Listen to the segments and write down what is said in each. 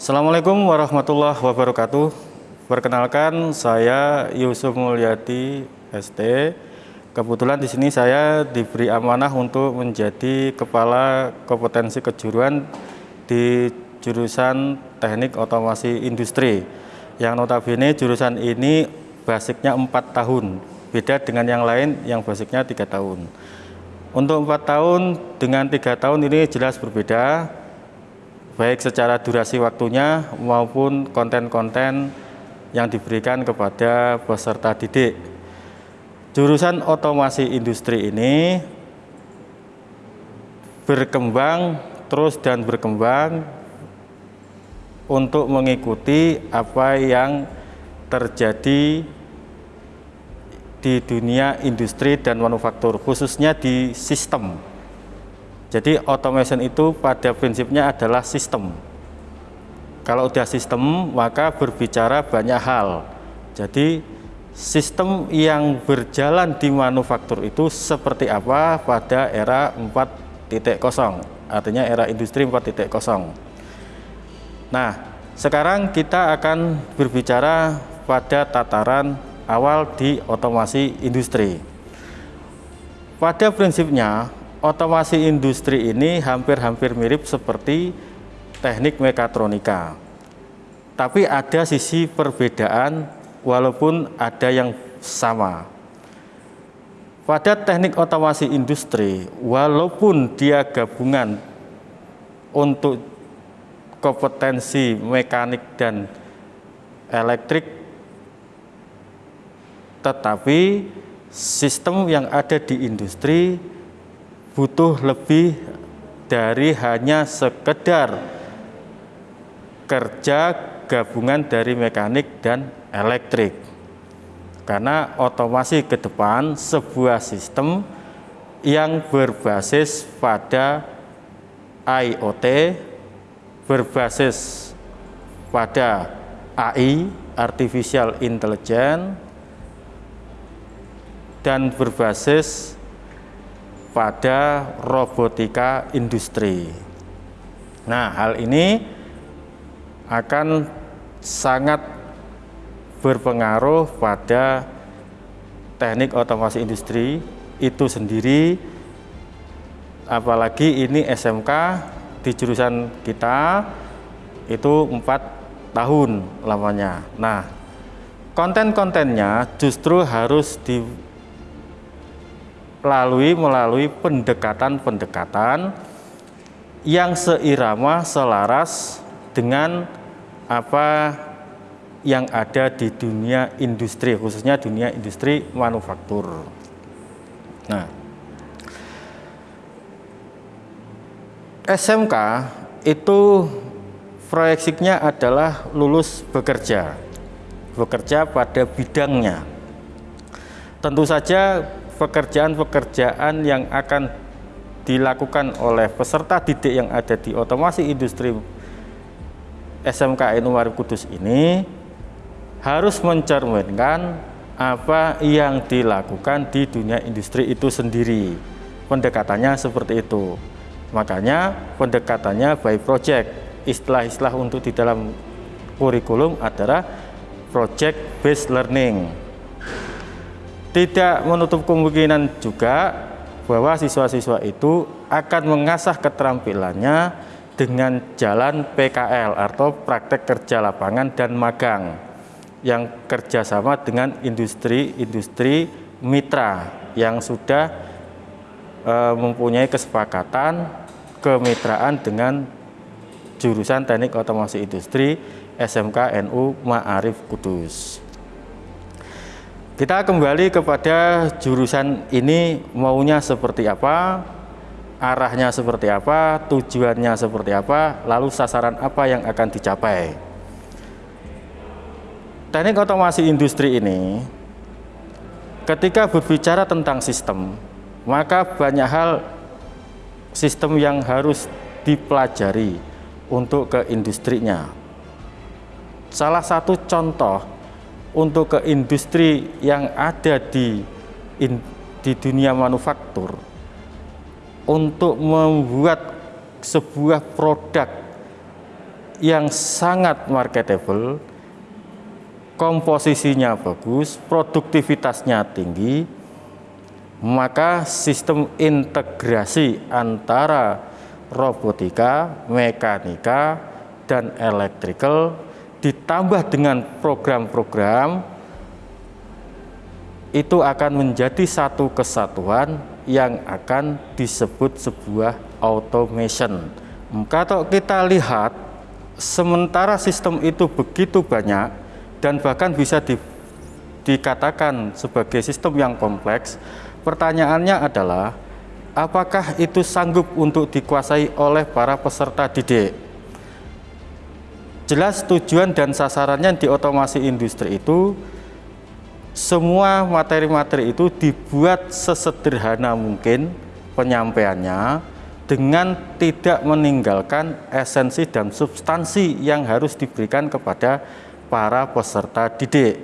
Assalamualaikum warahmatullahi wabarakatuh. Perkenalkan saya Yusuf Mulyadi ST. Kebetulan di sini saya diberi amanah untuk menjadi kepala kompetensi kejuruan di jurusan Teknik Otomasi Industri. Yang notabene jurusan ini basicnya 4 tahun, beda dengan yang lain yang basicnya tiga tahun. Untuk empat tahun dengan tiga tahun ini jelas berbeda, baik secara durasi waktunya maupun konten-konten yang diberikan kepada peserta didik. Jurusan otomasi industri ini berkembang terus dan berkembang untuk mengikuti apa yang terjadi di dunia industri dan manufaktur, khususnya di sistem. Jadi automation itu pada prinsipnya adalah sistem. Kalau udah sistem, maka berbicara banyak hal. Jadi sistem yang berjalan di manufaktur itu seperti apa pada era 4.0, artinya era industri 4.0. Nah, sekarang kita akan berbicara pada tataran awal di otomasi industri. Pada prinsipnya, otomasi industri ini hampir-hampir mirip seperti teknik mekatronika. Tapi ada sisi perbedaan walaupun ada yang sama. Pada teknik otomasi industri, walaupun dia gabungan untuk kompetensi mekanik dan elektrik, tetapi sistem yang ada di industri butuh lebih dari hanya sekedar kerja gabungan dari mekanik dan elektrik. Karena otomasi ke depan sebuah sistem yang berbasis pada IoT, berbasis pada AI, Artificial Intelligence, dan berbasis pada robotika industri. Nah, hal ini akan sangat berpengaruh pada teknik otomasi industri itu sendiri apalagi ini SMK di jurusan kita itu empat tahun lamanya nah konten-kontennya justru harus dilalui melalui pendekatan-pendekatan yang seirama selaras dengan apa yang ada di dunia industri, khususnya dunia industri manufaktur. Nah, SMK itu proyeksinya adalah lulus bekerja, bekerja pada bidangnya. Tentu saja pekerjaan-pekerjaan yang akan dilakukan oleh peserta didik yang ada di otomasi industri SMKN Umarif Kudus ini harus mencerminkan apa yang dilakukan di dunia industri itu sendiri. Pendekatannya seperti itu. Makanya pendekatannya by project. Istilah-istilah untuk di dalam kurikulum adalah project based learning. Tidak menutup kemungkinan juga bahwa siswa-siswa itu akan mengasah keterampilannya dengan jalan PKL atau praktek kerja lapangan dan magang yang kerjasama dengan industri-industri mitra yang sudah e, mempunyai kesepakatan kemitraan dengan jurusan teknik otomasi industri SMK NU Ma'arif Kudus. Kita kembali kepada jurusan ini maunya seperti apa, arahnya seperti apa, tujuannya seperti apa, lalu sasaran apa yang akan dicapai. Teknik otomasi industri ini, ketika berbicara tentang sistem, maka banyak hal sistem yang harus dipelajari untuk ke industrinya. Salah satu contoh untuk ke industri yang ada di in, di dunia manufaktur untuk membuat sebuah produk yang sangat marketable, komposisinya bagus, produktivitasnya tinggi, maka sistem integrasi antara robotika, mekanika, dan electrical ditambah dengan program-program itu akan menjadi satu kesatuan yang akan disebut sebuah automation. Kalau kita lihat sementara sistem itu begitu banyak dan bahkan bisa di, dikatakan sebagai sistem yang kompleks, pertanyaannya adalah apakah itu sanggup untuk dikuasai oleh para peserta didik? Jelas tujuan dan sasarannya di otomasi industri itu semua materi-materi itu dibuat sesederhana mungkin penyampaiannya dengan tidak meninggalkan esensi dan substansi yang harus diberikan kepada para peserta didik.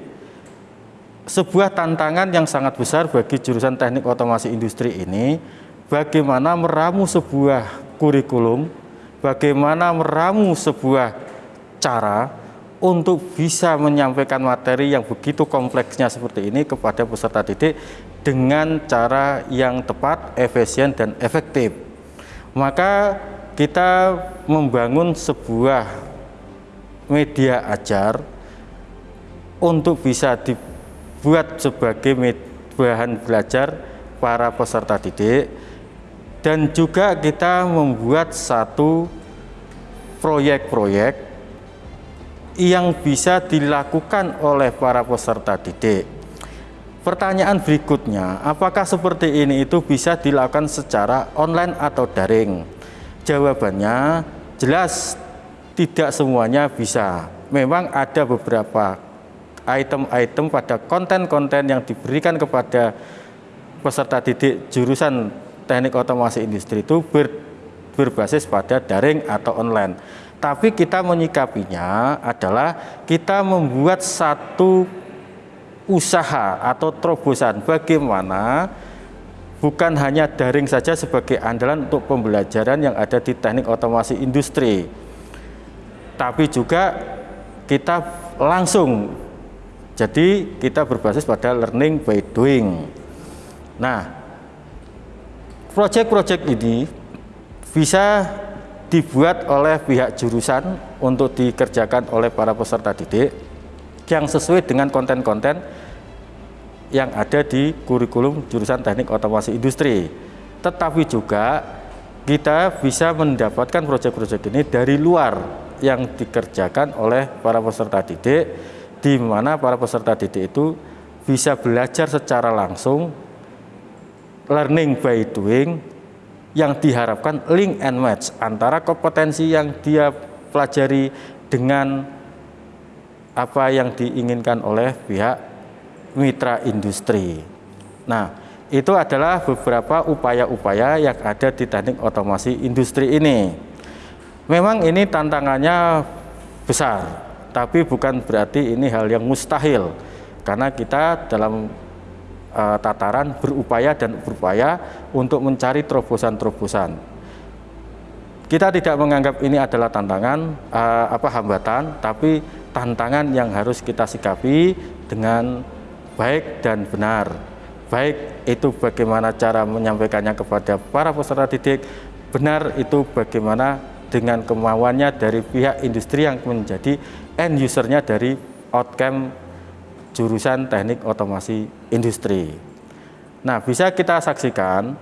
Sebuah tantangan yang sangat besar bagi jurusan teknik otomasi industri ini, bagaimana meramu sebuah kurikulum, bagaimana meramu sebuah cara untuk bisa menyampaikan materi yang begitu kompleksnya seperti ini kepada peserta didik dengan cara yang tepat, efisien, dan efektif. Maka kita membangun sebuah media ajar untuk bisa dibuat sebagai bahan belajar para peserta didik. Dan juga kita membuat satu proyek-proyek yang bisa dilakukan oleh para peserta didik Pertanyaan berikutnya, apakah seperti ini itu bisa dilakukan secara online atau daring? Jawabannya jelas tidak semuanya bisa. Memang ada beberapa item-item pada konten-konten yang diberikan kepada peserta didik jurusan teknik otomasi industri itu ber, berbasis pada daring atau online. Tapi kita menyikapinya adalah kita membuat satu usaha atau terobosan bagaimana bukan hanya daring saja sebagai andalan untuk pembelajaran yang ada di teknik otomasi industri tapi juga kita langsung. Jadi kita berbasis pada learning by doing. Nah proyek-proyek ini bisa dibuat oleh pihak jurusan untuk dikerjakan oleh para peserta didik yang sesuai dengan konten-konten yang ada di kurikulum jurusan teknik otomasi industri. Tetapi juga kita bisa mendapatkan proyek-proyek ini dari luar yang dikerjakan oleh para peserta didik di mana para peserta didik itu bisa belajar secara langsung learning by doing yang diharapkan link and match antara kompetensi yang dia pelajari dengan apa yang diinginkan oleh pihak mitra industri. Nah, itu adalah beberapa upaya-upaya yang ada di teknik otomasi industri ini. Memang ini tantangannya besar, tapi bukan berarti ini hal yang mustahil, karena kita dalam uh, tataran berupaya dan berupaya untuk mencari terobosan-terobosan. Kita tidak menganggap ini adalah tantangan, uh, apa hambatan, tapi tantangan yang harus kita sikapi dengan baik dan benar. Baik itu bagaimana cara menyampaikannya kepada para peserta didik, benar itu bagaimana dengan kemauannya dari pihak industri yang menjadi end usernya dari outcome jurusan teknik otomasi industri. Nah, bisa kita saksikan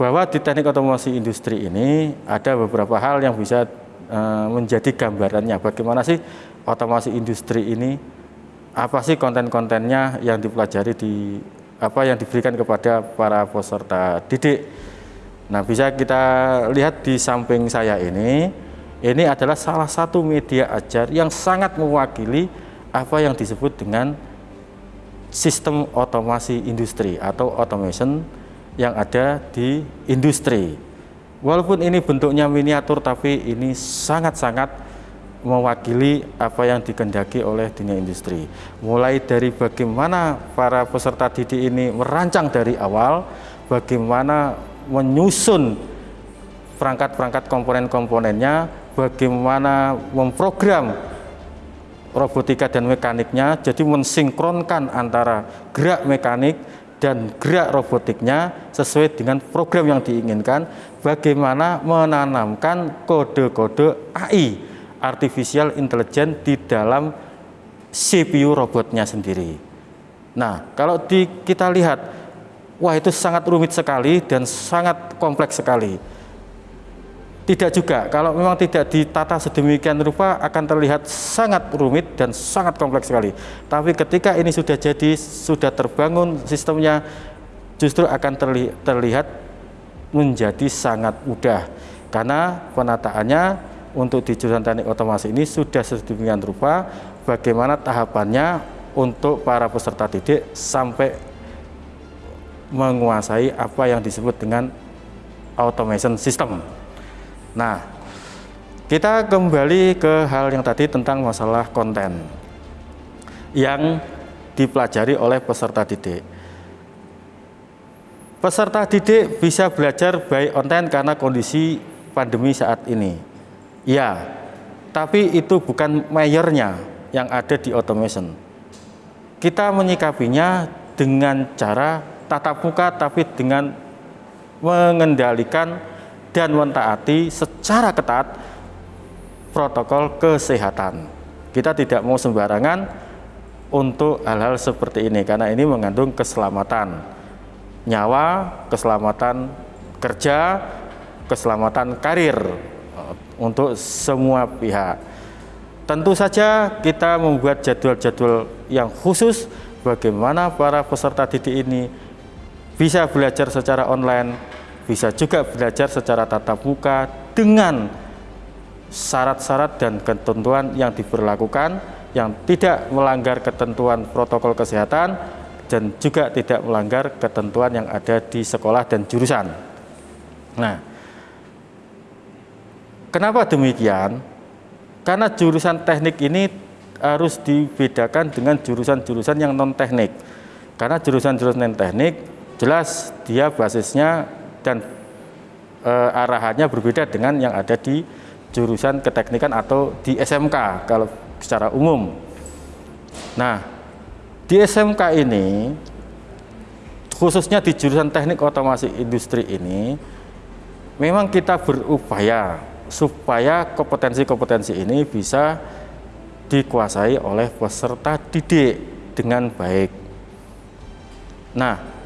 bahwa di teknik otomasi industri ini ada beberapa hal yang bisa uh, menjadi gambarannya. Bagaimana sih otomasi industri ini apa sih konten-kontennya yang dipelajari di apa yang diberikan kepada para peserta didik. Nah, bisa kita lihat di samping saya ini, ini adalah salah satu media ajar yang sangat mewakili apa yang disebut dengan sistem otomasi industri atau automation yang ada di industri. Walaupun ini bentuknya miniatur tapi ini sangat-sangat mewakili apa yang dikendaki oleh dunia industri. Mulai dari bagaimana para peserta didik ini merancang dari awal, bagaimana menyusun perangkat-perangkat komponen-komponennya, bagaimana memprogram robotika dan mekaniknya, jadi mensinkronkan antara gerak mekanik dan gerak robotiknya sesuai dengan program yang diinginkan, bagaimana menanamkan kode-kode AI, Artificial Intelligence di dalam CPU robotnya sendiri. Nah, kalau di, kita lihat, wah itu sangat rumit sekali dan sangat kompleks sekali tidak juga, kalau memang tidak ditata sedemikian rupa akan terlihat sangat rumit dan sangat kompleks sekali. Tapi ketika ini sudah jadi, sudah terbangun sistemnya, justru akan terli terlihat menjadi sangat mudah. Karena penataannya untuk di jurusan teknik otomasi ini sudah sedemikian rupa bagaimana tahapannya untuk para peserta didik sampai menguasai apa yang disebut dengan automation system. Nah, kita kembali ke hal yang tadi tentang masalah konten yang dipelajari oleh peserta didik. Peserta didik bisa belajar baik online karena kondisi pandemi saat ini. Ya, tapi itu bukan mayornya yang ada di automation. Kita menyikapinya dengan cara tatap muka tapi dengan mengendalikan dan mentaati secara ketat protokol kesehatan. Kita tidak mau sembarangan untuk hal-hal seperti ini karena ini mengandung keselamatan nyawa, keselamatan kerja, keselamatan karir eh, untuk semua pihak. Tentu saja kita membuat jadwal-jadwal yang khusus bagaimana para peserta didik ini bisa belajar secara online bisa juga belajar secara tatap muka dengan syarat-syarat dan ketentuan yang diberlakukan yang tidak melanggar ketentuan protokol kesehatan dan juga tidak melanggar ketentuan yang ada di sekolah dan jurusan. Nah, kenapa demikian? Karena jurusan teknik ini harus dibedakan dengan jurusan-jurusan yang non-teknik. Karena jurusan-jurusan non-teknik jelas dia basisnya dan e, arahannya berbeda dengan yang ada di jurusan keteknikan atau di SMK kalau secara umum. Nah, di SMK ini khususnya di jurusan teknik otomasi industri ini memang kita berupaya supaya kompetensi-kompetensi ini bisa dikuasai oleh peserta didik dengan baik. Nah,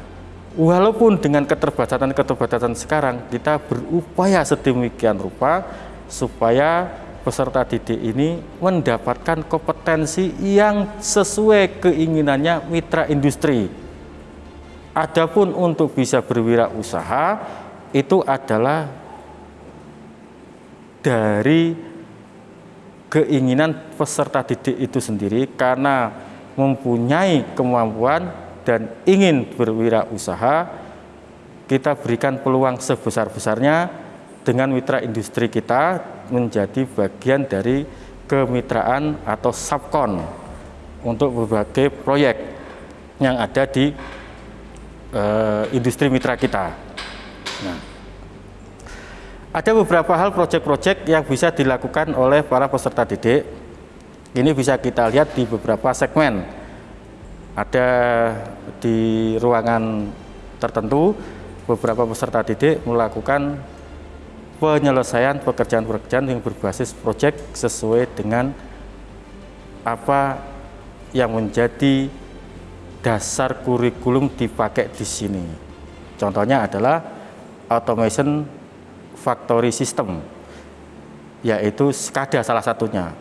walaupun dengan keterbatasan-keterbatasan sekarang kita berupaya sedemikian rupa supaya peserta didik ini mendapatkan kompetensi yang sesuai keinginannya mitra industri. Adapun untuk bisa berwirausaha itu adalah dari keinginan peserta didik itu sendiri karena mempunyai kemampuan dan ingin berwirausaha, kita berikan peluang sebesar-besarnya dengan mitra industri kita menjadi bagian dari kemitraan atau subkon untuk berbagai proyek yang ada di uh, industri mitra kita. Nah, ada beberapa hal proyek-proyek yang bisa dilakukan oleh para peserta didik. Ini bisa kita lihat di beberapa segmen ada di ruangan tertentu beberapa peserta didik melakukan penyelesaian pekerjaan-pekerjaan yang berbasis proyek sesuai dengan apa yang menjadi dasar kurikulum dipakai di sini. Contohnya adalah automation factory system, yaitu SCADA salah satunya.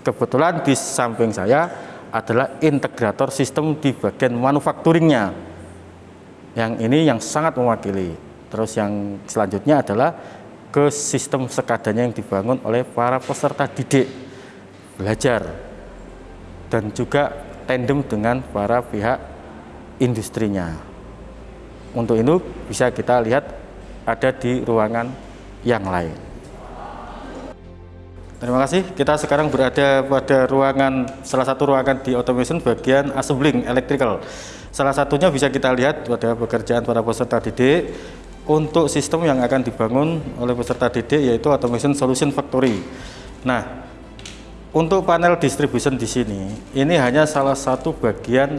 Kebetulan di samping saya adalah integrator sistem di bagian manufakturingnya. Yang ini yang sangat mewakili. Terus yang selanjutnya adalah ke sistem sekadanya yang dibangun oleh para peserta didik belajar dan juga tandem dengan para pihak industrinya. Untuk itu bisa kita lihat ada di ruangan yang lain Terima kasih. Kita sekarang berada pada ruangan salah satu ruangan di automation bagian assembling electrical. Salah satunya bisa kita lihat pada pekerjaan para peserta didik untuk sistem yang akan dibangun oleh peserta didik yaitu Automation Solution Factory. Nah, untuk panel distribution di sini, ini hanya salah satu bagian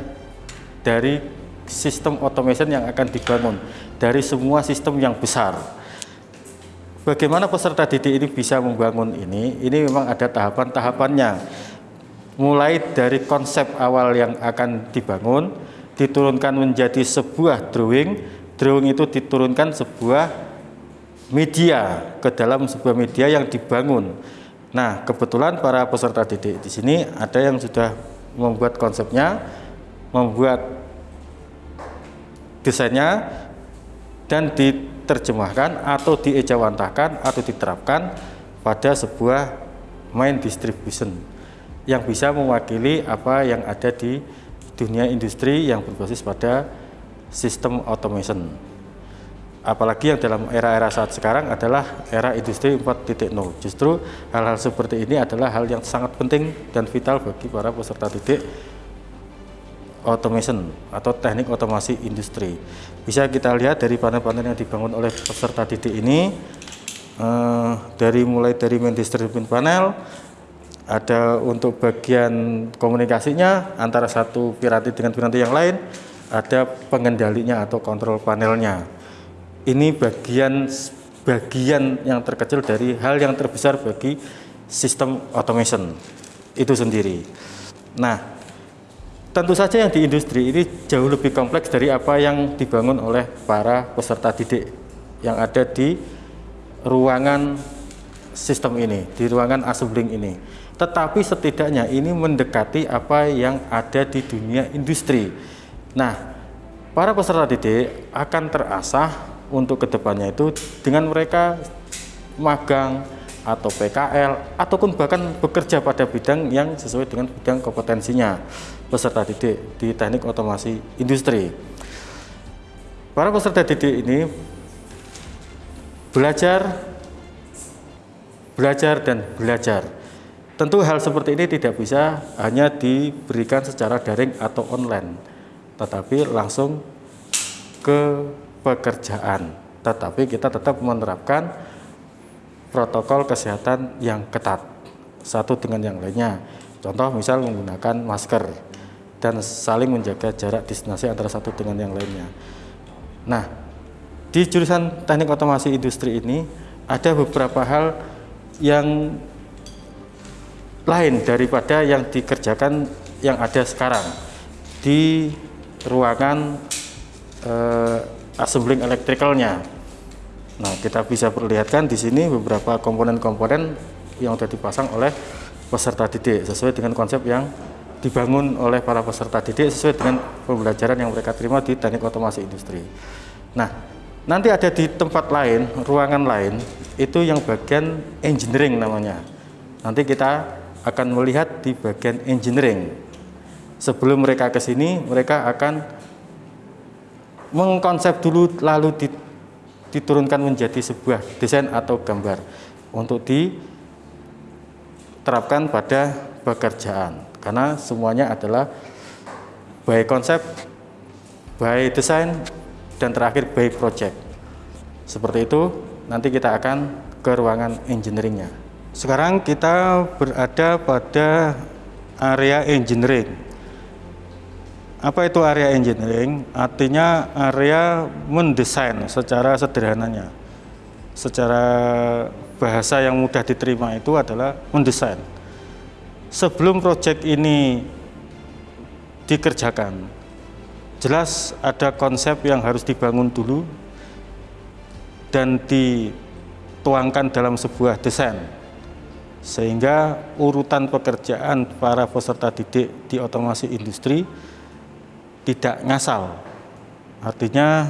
dari sistem automation yang akan dibangun dari semua sistem yang besar. Bagaimana peserta didik ini bisa membangun ini? Ini memang ada tahapan-tahapannya. Mulai dari konsep awal yang akan dibangun, diturunkan menjadi sebuah drawing, drawing itu diturunkan sebuah media ke dalam sebuah media yang dibangun. Nah, kebetulan para peserta didik di sini ada yang sudah membuat konsepnya, membuat desainnya, dan di diterjemahkan atau diejawantahkan atau diterapkan pada sebuah main distribution yang bisa mewakili apa yang ada di dunia industri yang berbasis pada sistem automation. Apalagi yang dalam era-era saat sekarang adalah era industri 4.0 justru hal-hal seperti ini adalah hal yang sangat penting dan vital bagi para peserta didik automation atau teknik otomasi industri. Bisa kita lihat dari panel-panel yang dibangun oleh peserta didik ini eh, dari mulai dari main distribution panel ada untuk bagian komunikasinya antara satu piranti dengan piranti yang lain ada pengendalinya atau kontrol panelnya ini bagian bagian yang terkecil dari hal yang terbesar bagi sistem automation itu sendiri nah Tentu saja yang di industri ini jauh lebih kompleks dari apa yang dibangun oleh para peserta didik yang ada di ruangan sistem ini, di ruangan assembling ini. Tetapi setidaknya ini mendekati apa yang ada di dunia industri. Nah, para peserta didik akan terasah untuk ke depannya itu dengan mereka magang atau PKL ataupun bahkan bekerja pada bidang yang sesuai dengan bidang kompetensinya peserta didik di teknik otomasi industri. Para peserta didik ini belajar, belajar dan belajar. Tentu hal seperti ini tidak bisa hanya diberikan secara daring atau online, tetapi langsung ke pekerjaan. Tetapi kita tetap menerapkan protokol kesehatan yang ketat satu dengan yang lainnya. Contoh misal menggunakan masker dan saling menjaga jarak destinasi antara satu dengan yang lainnya. Nah, di jurusan teknik otomasi industri ini ada beberapa hal yang lain daripada yang dikerjakan yang ada sekarang di ruangan eh, assembling electricalnya. Nah, kita bisa perlihatkan di sini beberapa komponen-komponen yang sudah dipasang oleh peserta didik sesuai dengan konsep yang dibangun oleh para peserta didik sesuai dengan pembelajaran yang mereka terima di teknik otomasi industri. Nah, nanti ada di tempat lain, ruangan lain, itu yang bagian engineering namanya. Nanti kita akan melihat di bagian engineering. Sebelum mereka ke sini, mereka akan mengkonsep dulu lalu diturunkan menjadi sebuah desain atau gambar untuk diterapkan pada pekerjaan karena semuanya adalah by konsep, by desain, dan terakhir by project. Seperti itu, nanti kita akan ke ruangan engineeringnya. Sekarang kita berada pada area engineering. Apa itu area engineering? Artinya area mendesain secara sederhananya. Secara bahasa yang mudah diterima itu adalah mendesain sebelum proyek ini dikerjakan, jelas ada konsep yang harus dibangun dulu dan dituangkan dalam sebuah desain sehingga urutan pekerjaan para peserta didik di otomasi industri tidak ngasal artinya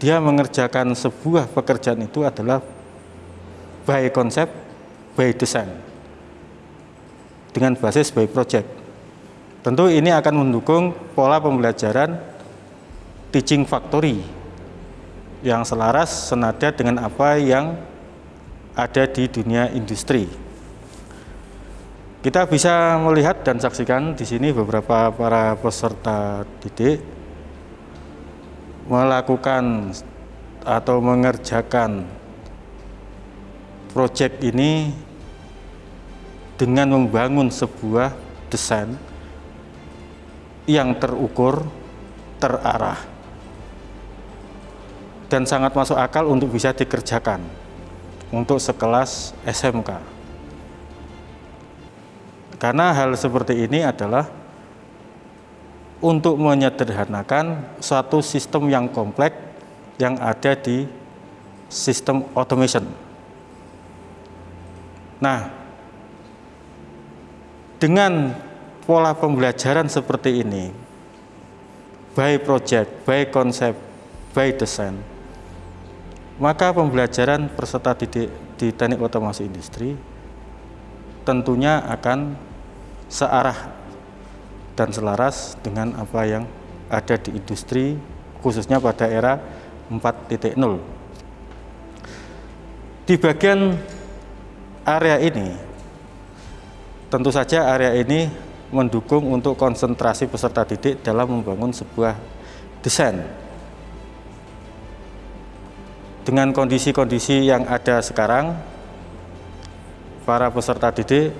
dia mengerjakan sebuah pekerjaan itu adalah by konsep by design dengan basis by project. Tentu ini akan mendukung pola pembelajaran teaching factory yang selaras senada dengan apa yang ada di dunia industri. Kita bisa melihat dan saksikan di sini beberapa para peserta didik melakukan atau mengerjakan proyek ini dengan membangun sebuah desain yang terukur, terarah, dan sangat masuk akal untuk bisa dikerjakan untuk sekelas SMK. Karena hal seperti ini adalah untuk menyederhanakan suatu sistem yang kompleks yang ada di sistem automation. Nah, dengan pola pembelajaran seperti ini, by project, by konsep, by design, maka pembelajaran peserta didik di teknik otomasi industri tentunya akan searah dan selaras dengan apa yang ada di industri khususnya pada era 4.0. Di bagian area ini Tentu saja area ini mendukung untuk konsentrasi peserta didik dalam membangun sebuah desain. Dengan kondisi-kondisi yang ada sekarang, para peserta didik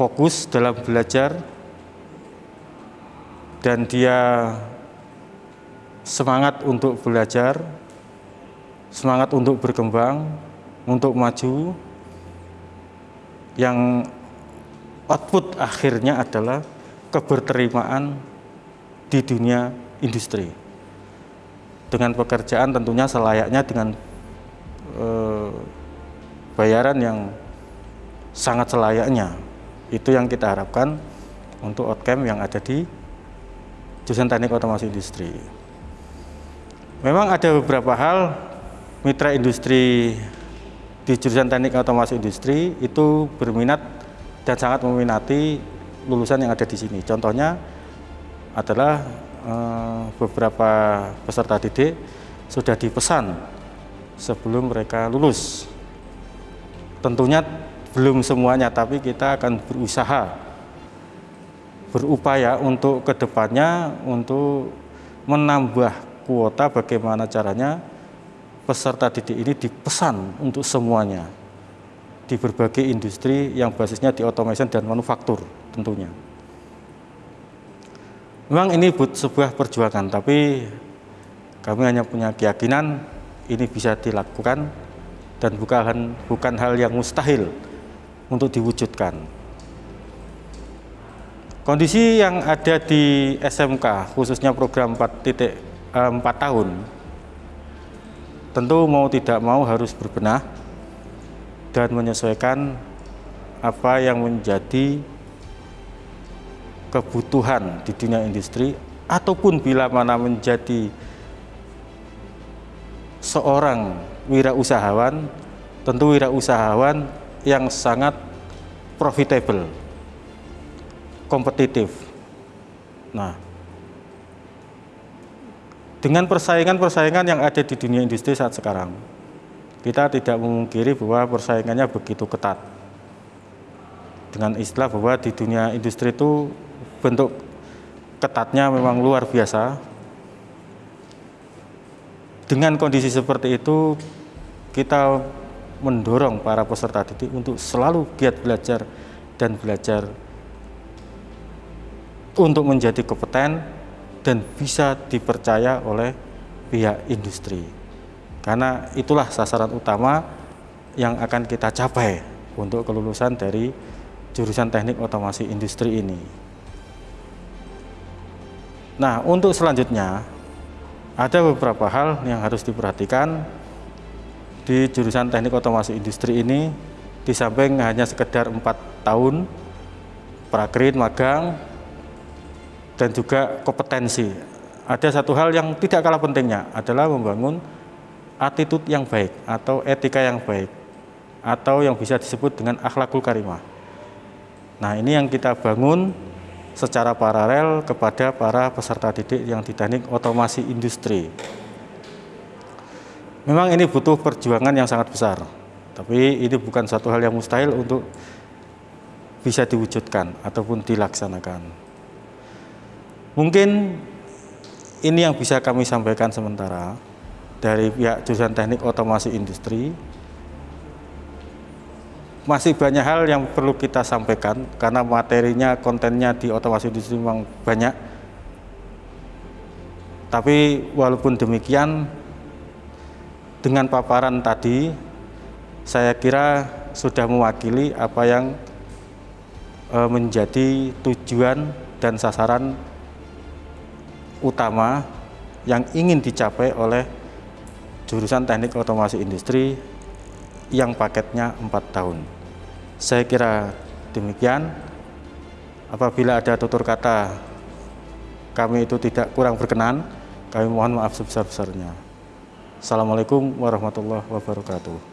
fokus dalam belajar dan dia semangat untuk belajar, semangat untuk berkembang, untuk maju, yang output akhirnya adalah keberterimaan di dunia industri. Dengan pekerjaan tentunya selayaknya dengan eh, bayaran yang sangat selayaknya itu yang kita harapkan untuk outcome yang ada di jurusan teknik otomasi industri memang ada beberapa hal mitra industri di jurusan teknik otomasi industri itu berminat dan sangat meminati lulusan yang ada di sini. Contohnya adalah eh, beberapa peserta didik sudah dipesan sebelum mereka lulus. Tentunya belum semuanya, tapi kita akan berusaha, berupaya untuk ke depannya untuk menambah kuota bagaimana caranya peserta didik ini dipesan untuk semuanya di berbagai industri yang basisnya di automation dan manufaktur tentunya. Memang ini but sebuah perjuangan, tapi kami hanya punya keyakinan ini bisa dilakukan dan bukan, bukan hal yang mustahil untuk diwujudkan. Kondisi yang ada di SMK, khususnya program 4, titik, 4 eh, tahun, tentu mau tidak mau harus berbenah dan menyesuaikan apa yang menjadi kebutuhan di dunia industri ataupun bila mana menjadi seorang wirausahawan tentu wirausahawan yang sangat profitable kompetitif nah dengan persaingan-persaingan yang ada di dunia industri saat sekarang, kita tidak memungkiri bahwa persaingannya begitu ketat. Dengan istilah bahwa di dunia industri itu bentuk ketatnya memang luar biasa. Dengan kondisi seperti itu, kita mendorong para peserta didik untuk selalu giat belajar dan belajar untuk menjadi kompeten dan bisa dipercaya oleh pihak industri. Karena itulah sasaran utama yang akan kita capai untuk kelulusan dari jurusan teknik otomasi industri ini. Nah, untuk selanjutnya ada beberapa hal yang harus diperhatikan di jurusan teknik otomasi industri ini di samping hanya sekedar empat tahun prakrit magang dan juga kompetensi. Ada satu hal yang tidak kalah pentingnya adalah membangun attitude yang baik atau etika yang baik atau yang bisa disebut dengan akhlakul karimah. Nah ini yang kita bangun secara paralel kepada para peserta didik yang di teknik otomasi industri. Memang ini butuh perjuangan yang sangat besar, tapi ini bukan satu hal yang mustahil untuk bisa diwujudkan ataupun dilaksanakan. Mungkin ini yang bisa kami sampaikan sementara dari pihak jurusan teknik otomasi industri masih banyak hal yang perlu kita sampaikan karena materinya, kontennya di otomasi industri memang banyak. Tapi walaupun demikian, dengan paparan tadi, saya kira sudah mewakili apa yang e, menjadi tujuan dan sasaran utama yang ingin dicapai oleh jurusan teknik otomasi industri yang paketnya 4 tahun. Saya kira demikian. Apabila ada tutur kata kami itu tidak kurang berkenan, kami mohon maaf sebesar-besarnya. Assalamualaikum warahmatullahi wabarakatuh.